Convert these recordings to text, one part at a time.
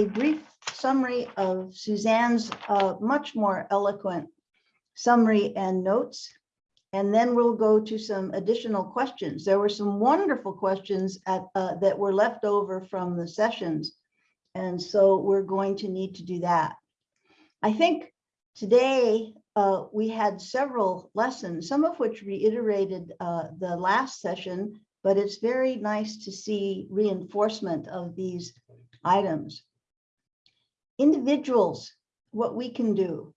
a brief summary of Suzanne's uh, much more eloquent summary and notes. And then we'll go to some additional questions. There were some wonderful questions at, uh, that were left over from the sessions. And so we're going to need to do that. I think today uh, we had several lessons, some of which reiterated uh, the last session, but it's very nice to see reinforcement of these items. Individuals, what we can do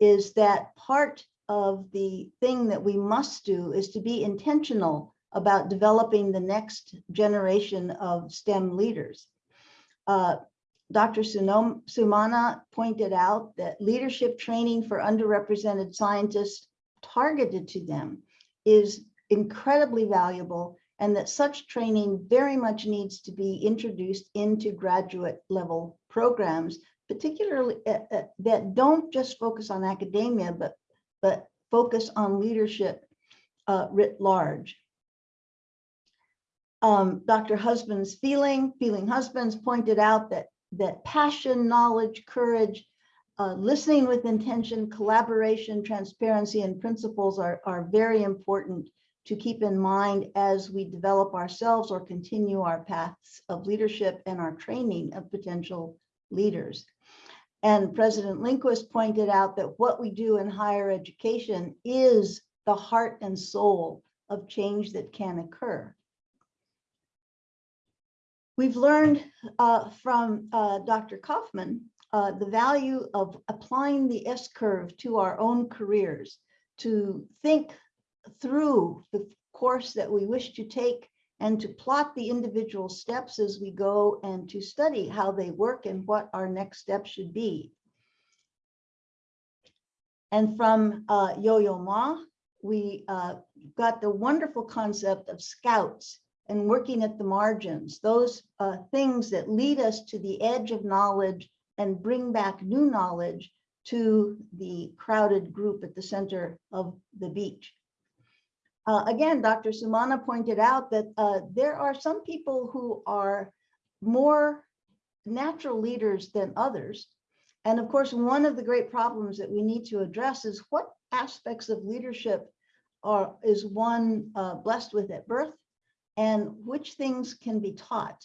is that part of the thing that we must do is to be intentional about developing the next generation of STEM leaders. Uh, Dr. Sunom, Sumana pointed out that leadership training for underrepresented scientists targeted to them is incredibly valuable and that such training very much needs to be introduced into graduate level programs, particularly uh, uh, that don't just focus on academia, but, but focus on leadership uh, writ large. Um, Dr. Husband's feeling, feeling husbands pointed out that, that passion, knowledge, courage, uh, listening with intention, collaboration, transparency, and principles are, are very important to keep in mind as we develop ourselves or continue our paths of leadership and our training of potential leaders. And President Lindquist pointed out that what we do in higher education is the heart and soul of change that can occur. We've learned uh, from uh, Dr. Kaufman uh, the value of applying the S-curve to our own careers, to think through the course that we wish to take and to plot the individual steps as we go and to study how they work and what our next step should be. And from uh, Yo-Yo Ma, we uh, got the wonderful concept of scouts and working at the margins, those uh, things that lead us to the edge of knowledge and bring back new knowledge to the crowded group at the center of the beach. Uh, again, Dr. Sumana pointed out that uh, there are some people who are more natural leaders than others. And of course, one of the great problems that we need to address is what aspects of leadership are is one uh, blessed with at birth and which things can be taught.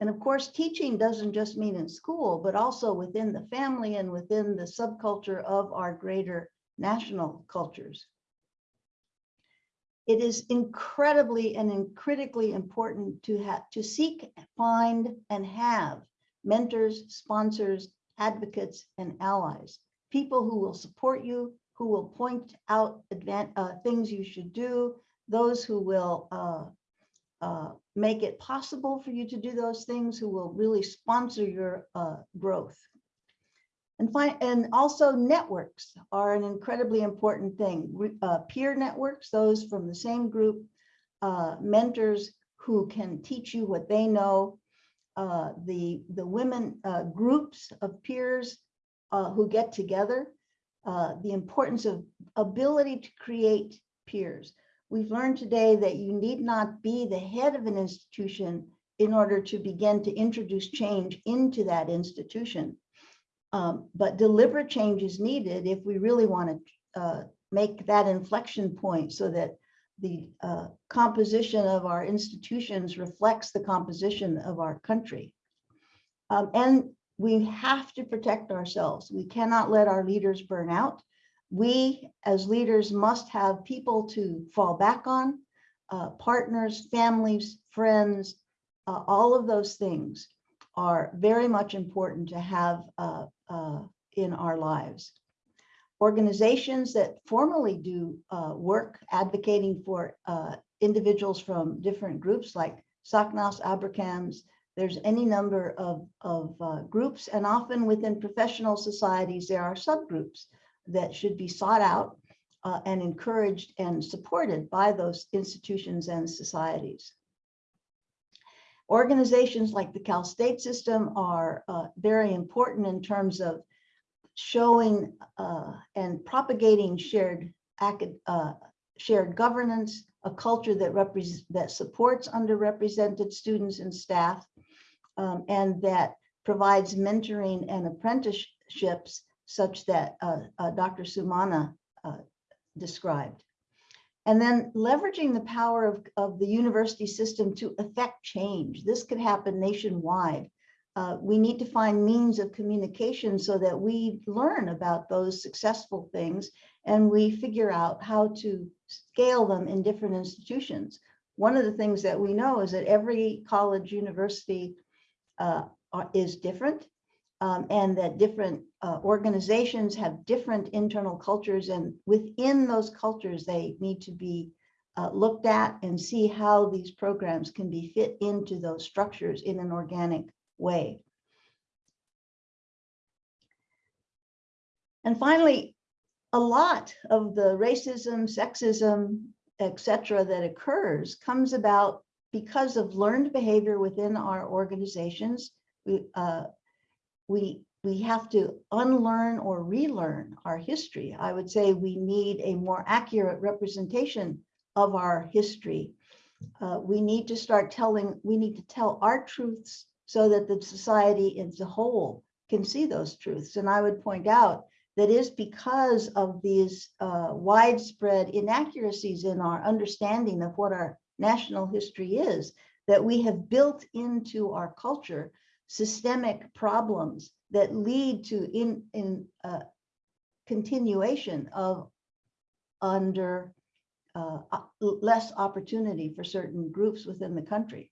And of course, teaching doesn't just mean in school, but also within the family and within the subculture of our greater national cultures it is incredibly and critically important to have to seek, find, and have mentors, sponsors, advocates, and allies, people who will support you, who will point out uh, things you should do, those who will uh, uh, make it possible for you to do those things, who will really sponsor your uh, growth. And, and also networks are an incredibly important thing. Uh, peer networks, those from the same group, uh, mentors who can teach you what they know, uh, the, the women uh, groups of peers uh, who get together, uh, the importance of ability to create peers. We've learned today that you need not be the head of an institution in order to begin to introduce change into that institution. Um, but deliberate change is needed if we really want to uh, make that inflection point so that the uh, composition of our institutions reflects the composition of our country. Um, and we have to protect ourselves. We cannot let our leaders burn out. We as leaders must have people to fall back on, uh, partners, families, friends, uh, all of those things are very much important to have uh, uh, in our lives. Organizations that formally do uh, work advocating for uh, individuals from different groups like SACNAS, ABRCMS, there's any number of, of uh, groups and often within professional societies, there are subgroups that should be sought out uh, and encouraged and supported by those institutions and societies. Organizations like the Cal State system are uh, very important in terms of showing uh, and propagating shared uh, shared governance, a culture that that supports underrepresented students and staff, um, and that provides mentoring and apprenticeships such that uh, uh, Dr. Sumana uh, described. And then leveraging the power of, of the university system to affect change. This could happen nationwide. Uh, we need to find means of communication so that we learn about those successful things and we figure out how to scale them in different institutions. One of the things that we know is that every college university uh, is different um, and that different uh, organizations have different internal cultures and within those cultures, they need to be uh, looked at and see how these programs can be fit into those structures in an organic way. And finally, a lot of the racism, sexism, etc., that occurs comes about because of learned behavior within our organizations. We, uh, we, we have to unlearn or relearn our history. I would say we need a more accurate representation of our history. Uh, we need to start telling, we need to tell our truths so that the society as a whole can see those truths. And I would point out that is because of these uh, widespread inaccuracies in our understanding of what our national history is, that we have built into our culture systemic problems that lead to in, in uh, continuation of under uh, less opportunity for certain groups within the country.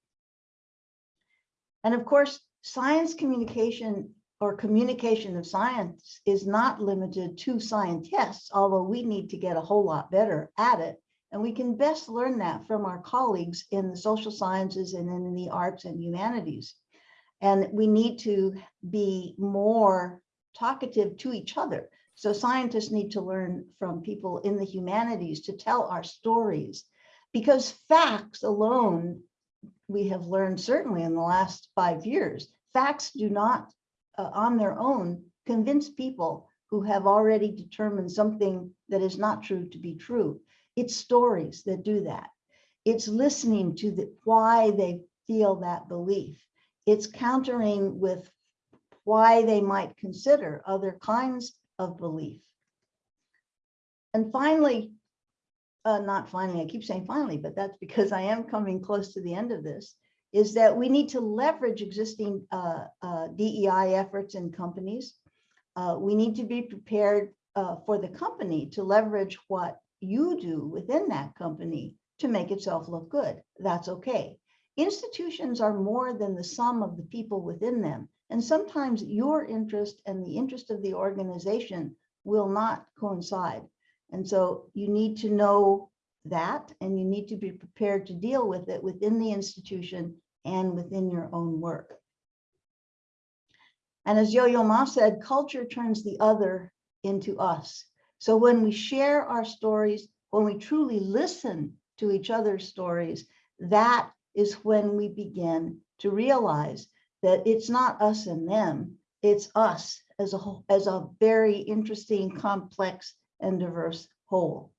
And of course, science communication or communication of science is not limited to scientists, although we need to get a whole lot better at it. And we can best learn that from our colleagues in the social sciences and in the arts and humanities. And we need to be more talkative to each other. So scientists need to learn from people in the humanities to tell our stories because facts alone, we have learned certainly in the last five years, facts do not uh, on their own convince people who have already determined something that is not true to be true. It's stories that do that. It's listening to the, why they feel that belief it's countering with why they might consider other kinds of belief. And finally, uh, not finally, I keep saying finally, but that's because I am coming close to the end of this, is that we need to leverage existing uh, uh, DEI efforts in companies. Uh, we need to be prepared uh, for the company to leverage what you do within that company to make itself look good. That's okay. Institutions are more than the sum of the people within them. And sometimes your interest and the interest of the organization will not coincide. And so you need to know that and you need to be prepared to deal with it within the institution and within your own work. And as Yo-Yo Ma said, culture turns the other into us. So when we share our stories, when we truly listen to each other's stories, that is when we begin to realize that it's not us and them, it's us as a whole, as a very interesting, complex, and diverse whole.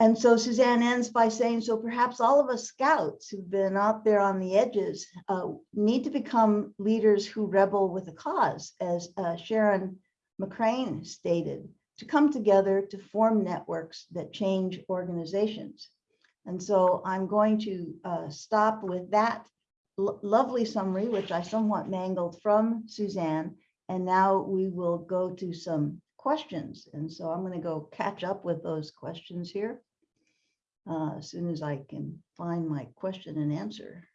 And so Suzanne ends by saying, so perhaps all of us scouts who've been out there on the edges uh, need to become leaders who rebel with a cause, as uh, Sharon McCrane stated, to come together to form networks that change organizations. And so I'm going to uh, stop with that lovely summary, which I somewhat mangled from Suzanne. And now we will go to some questions. And so I'm going to go catch up with those questions here uh, as soon as I can find my question and answer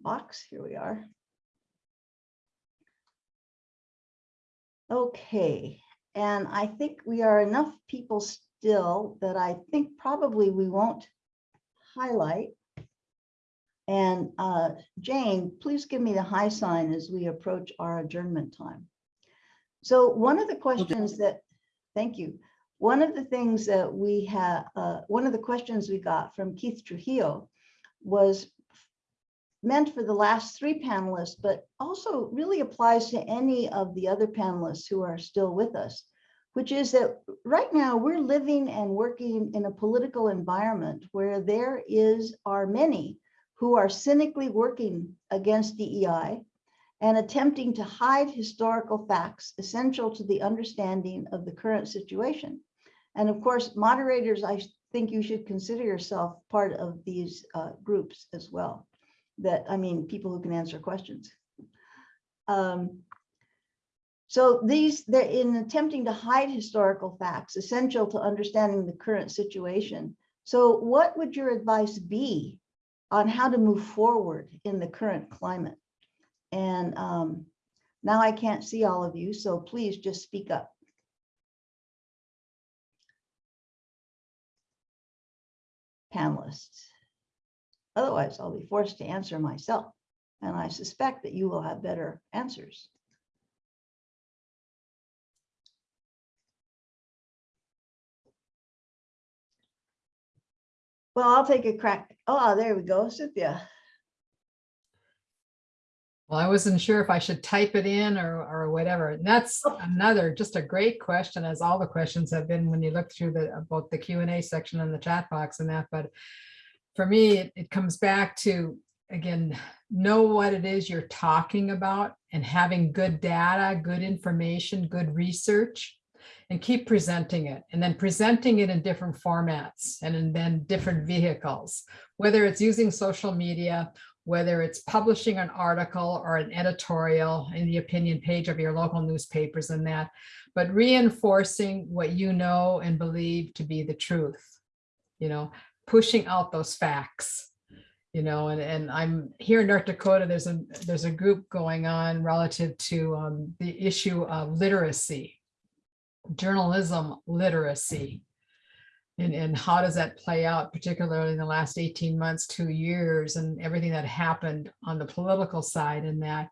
box. Here we are. Okay, and I think we are enough people still that I think probably we won't highlight. And uh, Jane, please give me the high sign as we approach our adjournment time. So one of the questions that, thank you. One of the things that we have, uh, one of the questions we got from Keith Trujillo was meant for the last three panelists, but also really applies to any of the other panelists who are still with us which is that right now we're living and working in a political environment where there is are many who are cynically working against DEI, and attempting to hide historical facts essential to the understanding of the current situation. And of course, moderators, I think you should consider yourself part of these uh, groups as well. That, I mean, people who can answer questions. Um, so these, in attempting to hide historical facts essential to understanding the current situation. So what would your advice be on how to move forward in the current climate? And um, now I can't see all of you, so please just speak up. Panelists. Otherwise, I'll be forced to answer myself. And I suspect that you will have better answers. Well, I'll take a crack. Oh, there we go, Cynthia. Well, I wasn't sure if I should type it in or, or whatever. And that's Oh. another, just a great question, as all the questions have been when you look through the, both the Q and A section and the chat box and that, but for me, it, it comes back to, again, know what it is you're talking about and having good data, good information, good research, and keep presenting it, and then presenting it in different formats and in then different vehicles, whether it's using social media, whether it's publishing an article or an editorial in the opinion page of your local newspapers and that, but reinforcing what you know and believe to be the truth, you know, pushing out those facts, you know, and, and I'm here in North Dakota, there's a, there's a group going on relative to um, the issue of literacy, journalism literacy. And, and how does that play out, particularly in the last 18 months, two years, and everything that happened on the political side and that,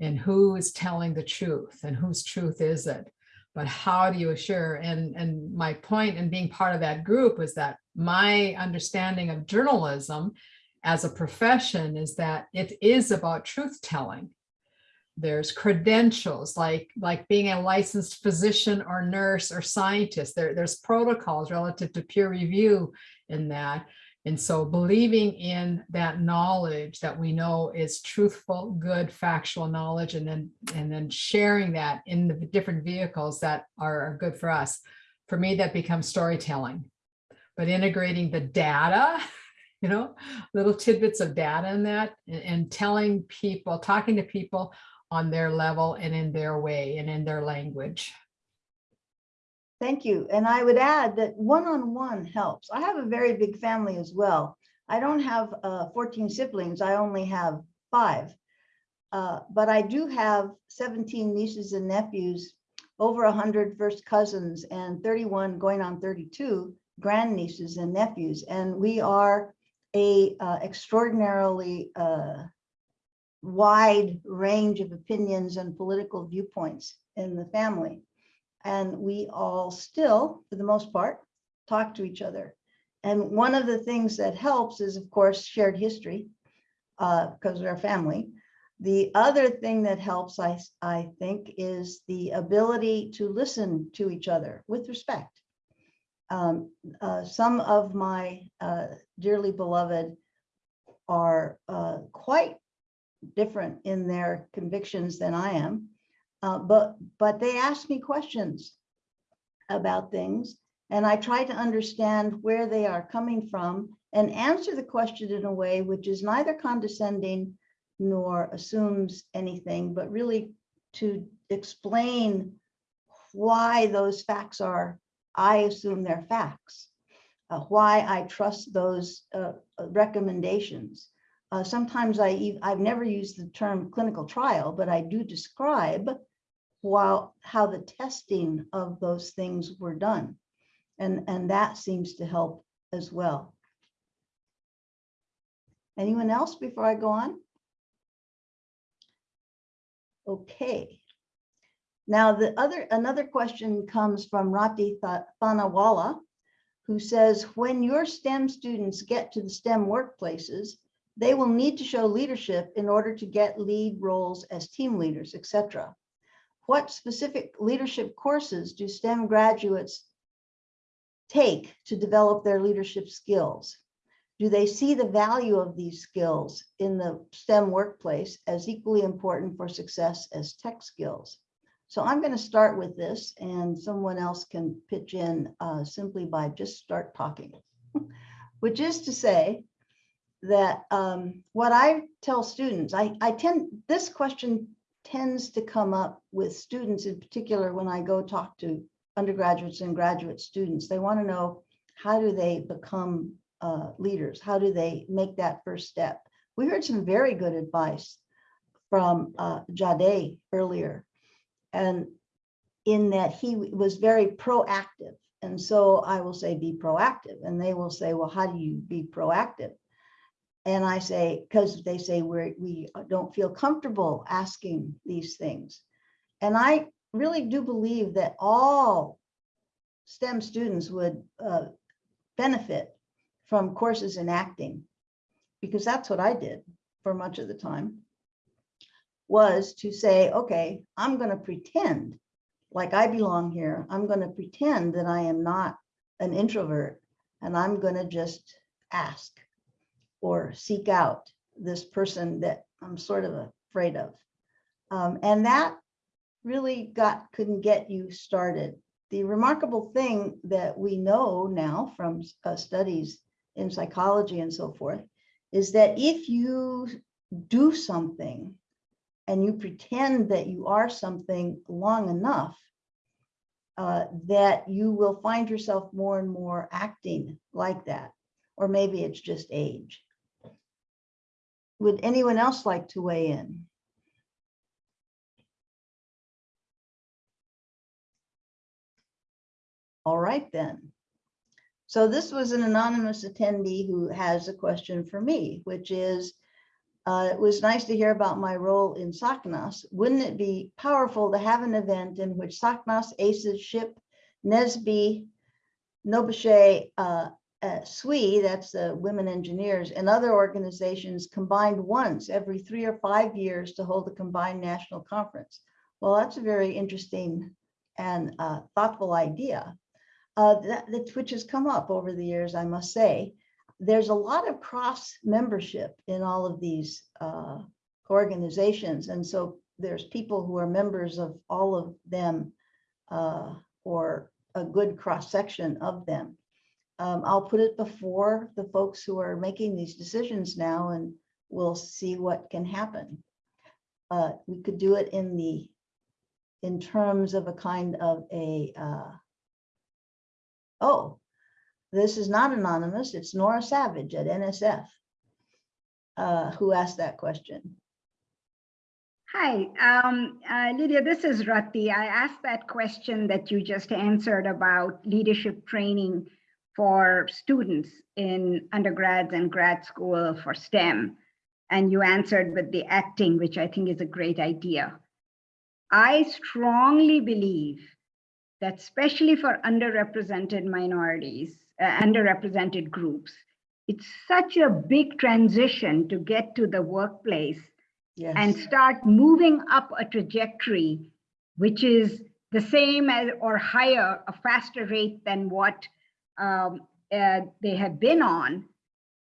and who is telling the truth and whose truth is it? But how do you assure? And, and my point in being part of that group was that my understanding of journalism as a profession is that it is about truth telling there's credentials like like being a licensed physician or nurse or scientist. There there's protocols relative to peer review in that. And so believing in that knowledge that we know is truthful good factual knowledge and then and then sharing that in the different vehicles that are good for us. For me that becomes storytelling. But integrating the data you know little tidbits of data in that and, and telling people talking to people on their level and in their way and in their language. Thank you. And I would add that one-on-one helps. I have a very big family as well. I don't have uh, 14 siblings. I only have five. Uh, but I do have 17 nieces and nephews, over 100 first cousins, and 31 going on 32 grandnieces and nephews. And we are a uh, extraordinarily uh, wide range of opinions and political viewpoints in the family. And we all still, for the most part, talk to each other. And one of the things that helps is, of course, shared history, because we're a family. The other thing that helps, I, I think, is the ability to listen to each other with respect. Um, uh, some of my uh, dearly beloved are uh, quite different in their convictions than I am. Uh, but but they ask me questions about things and I try to understand where they are coming from and answer the question in a way which is neither condescending nor assumes anything, but really to explain why those facts are, I assume they're facts, uh, why I trust those uh, recommendations. Uh, sometimes I, I've never used the term clinical trial, but I do describe while how the testing of those things were done. And, and that seems to help as well. Anyone else before I go on? Okay. Now the other, another question comes from Rati Thanawala, who says, when your STEM students get to the STEM workplaces, they will need to show leadership in order to get lead roles as team leaders, etc. What specific leadership courses do STEM graduates take to develop their leadership skills? do they see the value of these skills in the STEM workplace as equally important for success as tech skills? So I'm going to start with this and someone else can pitch in uh, simply by just start talking. Which is to say that um, what I tell students, I, I tend, this question tends to come up with students in particular when I go talk to undergraduates and graduate students. They want to know how do they become uh, leaders? How do they make that first step? We heard some very good advice from uh, Jade earlier, and in that he was very proactive. And so I will say, be proactive. And they will say, well, how do you be proactive? And I say, because they say we're, we don't feel comfortable asking these things. And I really do believe that all STEM students would uh, benefit from courses in acting, because that's what I did for much of the time, was to say, okay, I'm going to pretend like I belong here. I'm going to pretend that I am not an introvert and I'm going to just ask or seek out this person that I'm sort of afraid of. Um, and that really got couldn't get you started. The remarkable thing that we know now from uh, studies in psychology and so forth is that if you do something and you pretend that you are something long enough, uh, that you will find yourself more and more acting like that. Or maybe it's just age. Would anyone else like to weigh in? All right then. So this was an anonymous attendee who has a question for me, which is, uh, it was nice to hear about my role in SACNAS. Wouldn't it be powerful to have an event in which SACNAS, AISES, SHPE, NSBE, NOBCChE, uh, uh, SWE, that's the women engineers, and other organizations combined once every three or five years to hold a combined national conference. Well, that's a very interesting and uh, thoughtful idea uh, that, that which has come up over the years, I must say. There's a lot of cross membership in all of these uh, organizations. And so there's people who are members of all of them uh, or a good cross section of them. Um, I'll put it before the folks who are making these decisions now and we'll see what can happen. Uh, we could do it in the in terms of a kind of a uh, oh, this is not anonymous. It's Nora Savage at NSF uh, who asked that question. Hi, um, uh, Lydia, this is Rati. I asked that question that you just answered about leadership training for students in undergrads and grad school for STEM. And you answered with the acting, which I think is a great idea. I strongly believe that especially for underrepresented minorities, uh, underrepresented groups, it's such a big transition to get to the workplace Yes. and start moving up a trajectory, which is the same as or higher, a faster rate than what um, uh, they have been on,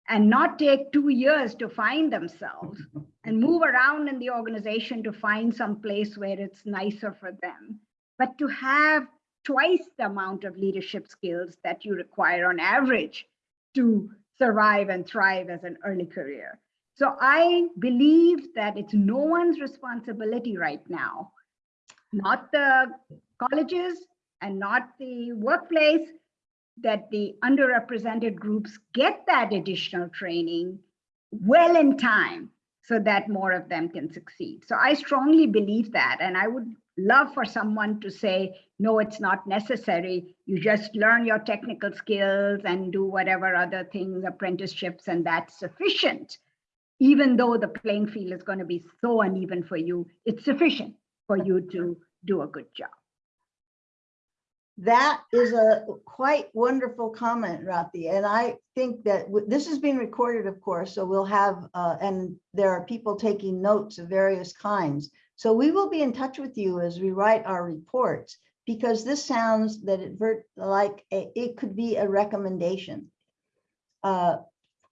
and not take two years to find themselves and move around in the organization to find some place where it's nicer for them, but to have twice the amount of leadership skills that you require on average to survive and thrive as an early career. So I believe that it's no one's responsibility right now, not the colleges and not the workplace, that the underrepresented groups get that additional training well in time so that more of them can succeed. So I strongly believe that. And I would love for someone to say, no, it's not necessary. You just learn your technical skills and do whatever other things, apprenticeships, and that's sufficient even though the playing field is going to be so uneven for you, it's sufficient for you to do a good job. That is a quite wonderful comment, Rati. And I think that this is being recorded, of course, so we'll have, uh, and there are people taking notes of various kinds. So we will be in touch with you as we write our reports, because this sounds that it like a, it could be a recommendation. Uh,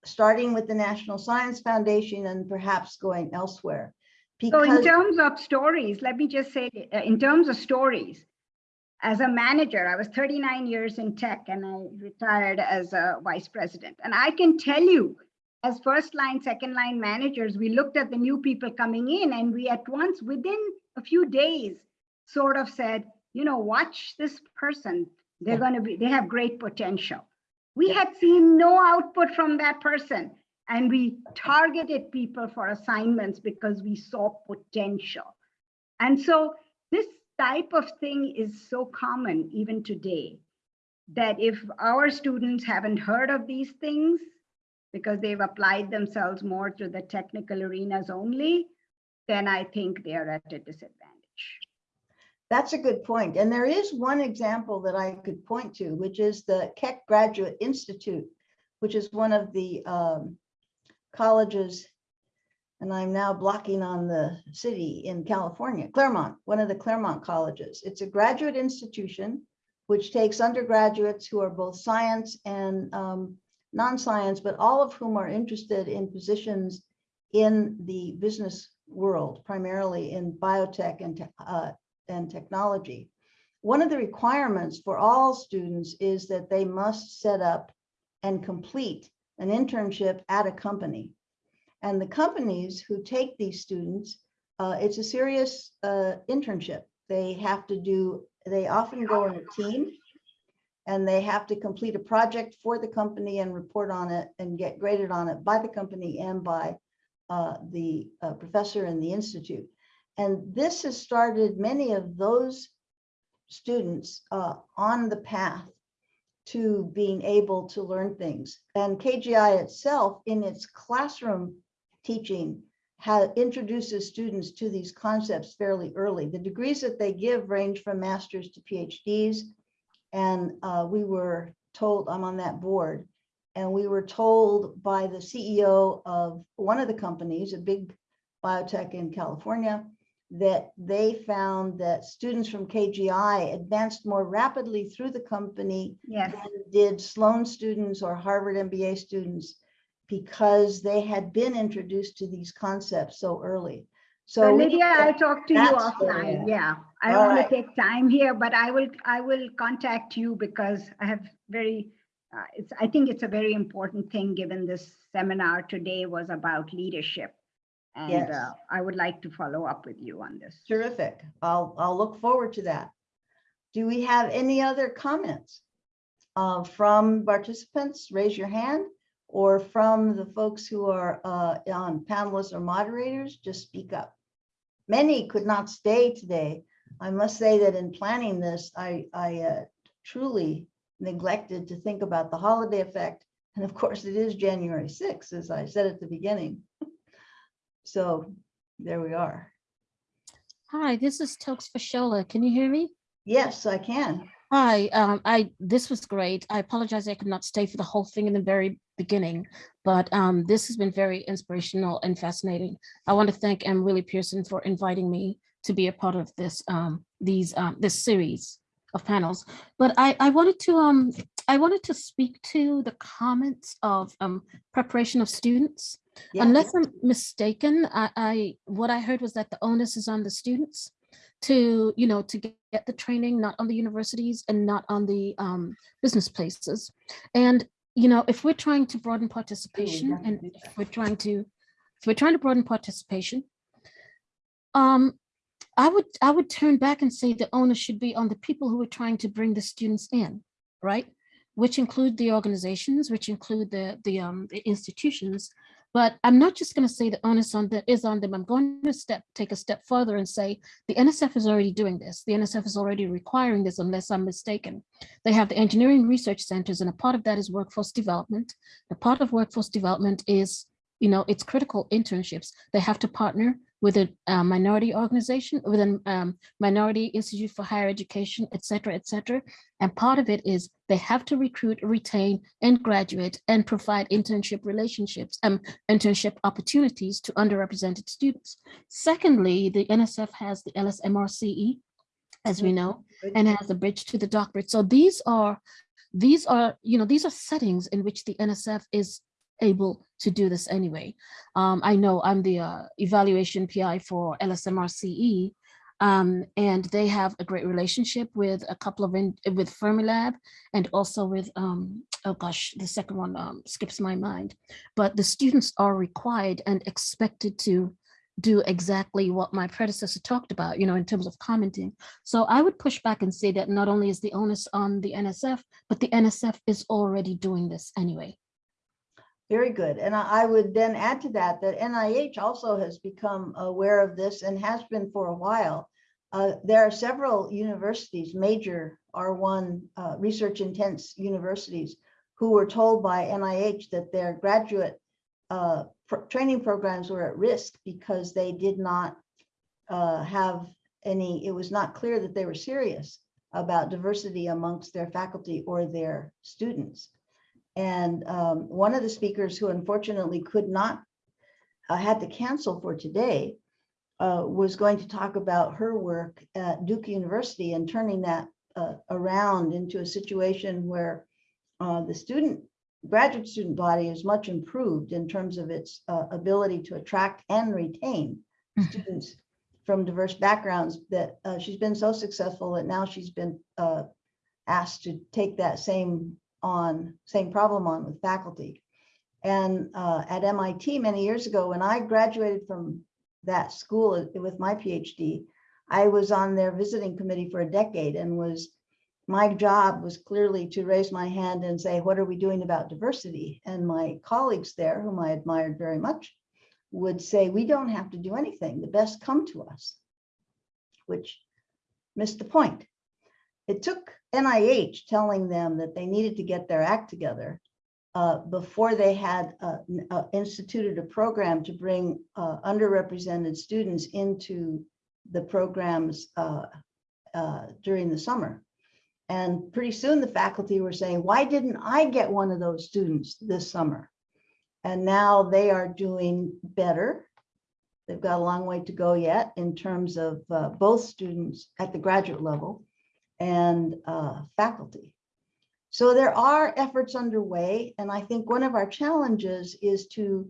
starting with the National Science Foundation and perhaps going elsewhere. So in terms of stories, let me just say, uh, in terms of stories, as a manager, I was 39 years in tech and I retired as a vice president. And I can tell you, as first line, second line managers, we looked at the new people coming in and we at once, within a few days, sort of said, you know, watch this person. They're Yeah. going to be, they have great potential. We had seen no output from that person. And we targeted people for assignments because we saw potential. And so this type of thing is so common even today that if our students haven't heard of these things because they've applied themselves more to the technical arenas only, then I think they're at a disadvantage. that's a good point. And there is one example that I could point to, which is the Keck Graduate Institute, which is one of the um, colleges, and I'm now blocking on the city in California, Claremont, one of the Claremont colleges. It's a graduate institution which takes undergraduates who are both science and um, non-science, but all of whom are interested in positions in the business world, primarily in biotech and, te- uh, and technology. One of the requirements for all students is that they must set up and complete an internship at a company. And the companies who take these students, uh, it's a serious uh, internship. They have to do, they often go in a team and they have to complete a project for the company and report on it and get graded on it by the company and by uh, the uh, professor in the institute. And this has started many of those students uh, on the path to being able to learn things. And KGI itself, in its classroom teaching, has introduces students to these concepts fairly early. The degrees that they give range from masters to PhDs. And uh, we were told, I'm on that board, and we were told by the CEO of one of the companies, a big biotech in California, that they found that students from KGI advanced more rapidly through the company Yes, than did Sloan students or Harvard MBA students because they had been introduced to these concepts so early. so So Lydia, I'll talk to you That's where we're offline, yeah. I don't want to take time here, but I will, I will contact you because I have very, uh, it's, I think it's a very important thing, given this seminar today was about leadership. And Yes. uh, I would like to follow up with you on this. Terrific. I'll, I'll look forward to that. Do we have any other comments? uh, From participants, raise your hand, or from the folks who are uh, on panelists or moderators, just speak up. Many could not stay today. I must say that in planning this, I, I uh, truly neglected to think about the holiday effect. And of course, it is January 6th, as I said at the beginning. So there we are. Hi, this is Toks Fashola. Can you hear me? Yes, I can. Hi, um, I, this was great. I apologize I could not stay for the whole thing in the very beginning, but um, this has been very inspirational and fascinating. I want to thank M. Willie Pearson for inviting me to be a part of this, um, these, um, this series of panels. But I, I wanted to, um, I wanted to speak to the comments of um, preparation of students. Yeah. Unless I'm mistaken, I, I, what I heard was that the onus is on the students to, you know, to get get the training, not on the universities and not on the um, business places. And, you know, if we're trying to broaden participation and if we're trying to, if we're trying to broaden participation, um, I would, I would turn back and say the onus should be on the people who are trying to bring the students in, right? Which include the organizations, which include the, the, um, the institutions. But I'm not just going to say the onus on that is on them. I'm going to step, take a step further and say the NSF is already doing this. The NSF is already requiring this unless I'm mistaken. They have the engineering research centers and a part of that is workforce development. The part of workforce development is, you know, it's critical internships. They have to partner with a uh, minority organization, with a um, minority institute for higher education, et cetera, et cetera. And part of it is they have to recruit, retain, and graduate and provide internship relationships, um, internship opportunities to underrepresented students. Secondly, the NSF has the LSMRCE, as we know, and has the bridge to the doctorate. So these are, these are, you know, these are settings in which the NSF is able to do this anyway. Um, I know I'm the uh, evaluation PI for LSMRCE, um, and they have a great relationship with a couple of, in, with Fermilab and also with, um, oh gosh, the second one um, skips my mind. But the students are required and expected to do exactly what my predecessor talked about, you know, in terms of commenting. So I would push back and say that not only is the onus on the NSF, but the NSF is already doing this anyway. Very good. And I would then add to that, that NIH also has become aware of this and has been for a while. Uh, There are several universities, major R1 uh, research intense universities, who were told by NIH that their graduate uh, training programs were at risk because they did not uh, have any, it was not clear that they were serious about diversity amongst their faculty or their students. And um, one of the speakers who unfortunately could not, uh, had to cancel for today, uh, was going to talk about her work at Duke University and turning that uh, around into a situation where uh, the student, graduate student body is much improved in terms of its uh, ability to attract and retain Mhm. students from diverse backgrounds that uh, she's been so successful that now she's been uh, asked to take that same on, same problem on with faculty. And uh, at MIT many years ago, when I graduated from that school uh, with my PhD, I was on their visiting committee for a decade and was, my job was clearly to raise my hand and say, what are we doing about diversity? And my colleagues there, whom I admired very much, would say, we don't have to do anything. The best come to us, which missed the point. It took NIH telling them that they needed to get their act together uh, before they had uh, uh, instituted a program to bring uh, underrepresented students into the programs uh, uh, during the summer. And pretty soon the faculty were saying, why didn't I get one of those students this summer? And now they are doing better. They've got a long way to go yet in terms of both students at the graduate level and uh, faculty. So there are efforts underway, and I think one of our challenges is to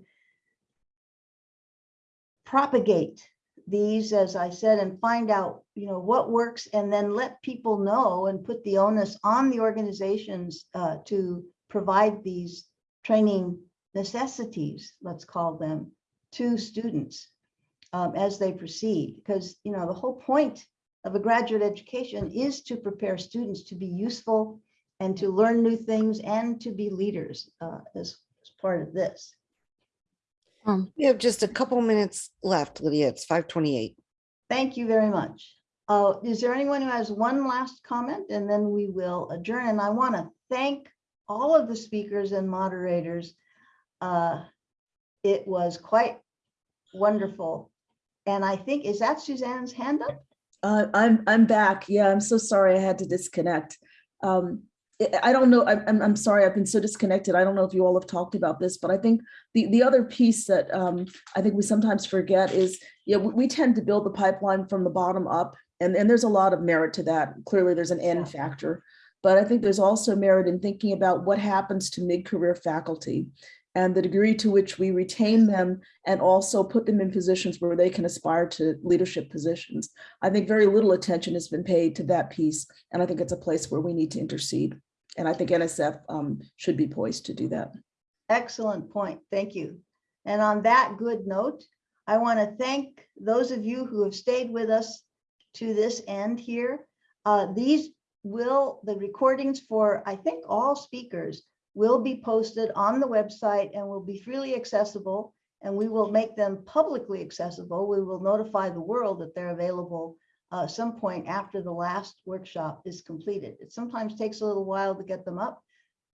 propagate these, as I said, and find out, you know, what works, and then let people know and put the onus on the organizations uh, to provide these training necessities, let's call them, to students um, as they proceed. Because, you know, the whole point of a graduate education is to prepare students to be useful and to learn new things and to be leaders uh, as, as part of this. Um, We have just a couple minutes left, Lydia. It's five twenty-eight. Thank you very much. Uh, Is there anyone who has one last comment? And then we will adjourn. And I want to thank all of the speakers and moderators. Uh, It was quite wonderful. And I think, is that Suzanne's hand up? Uh, I'm, I'm back. Yeah, I'm so sorry I had to disconnect. Um, I- don't know, I'm, I'm, sorry, I've been so disconnected. I don't know if you all have talked about this, but I think the, the other piece that um, I think we sometimes forget is, yeah, we, we tend to build the pipeline from the bottom up. And, and there's a lot of merit to that. Clearly, there's an end factor. But I think there's also merit in thinking about what happens to mid-career faculty and the degree to which we retain them and also put them in positions where they can aspire to leadership positions. I think very little attention has been paid to that piece, and I think it's a place where we need to intercede. And I think NSF um, should be poised to do that. Excellent point. Thank you. And on that good note, I want to thank those of you who have stayed with us to this end here. Uh, These will, the recordings for, I think, all speakers will be posted on the website and will be freely accessible. And we will make them publicly accessible. We will notify the world that they're available uh, some point after the last workshop is completed. It sometimes takes a little while to get them up,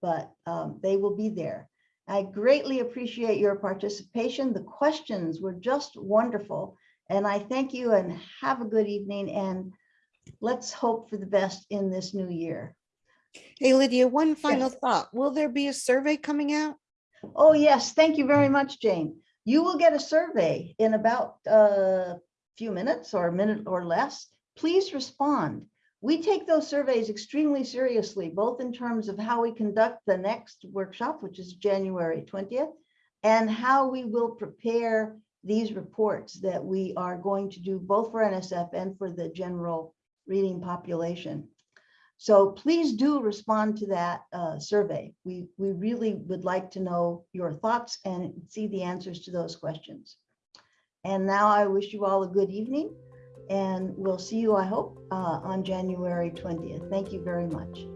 but um, they will be there. I greatly appreciate your participation. The questions were just wonderful. And I thank you and have a good evening and let's hope for the best in this new year. Hey, Lydia, one final Yes. thought. Will there be a survey coming out? Oh, yes, thank you very much, Jane. You will get a survey in about a few minutes or a minute or less. Please respond. we take those surveys extremely seriously, both in terms of how we conduct the next workshop, which is January 20th, and how we will prepare these reports that we are going to do both for NSF and for the general reading population. So please do respond to that uh, survey. We, we really would like to know your thoughts and see the answers to those questions. And now I wish you all a good evening and we'll see you, I hope, uh, on January 20th. Thank you very much.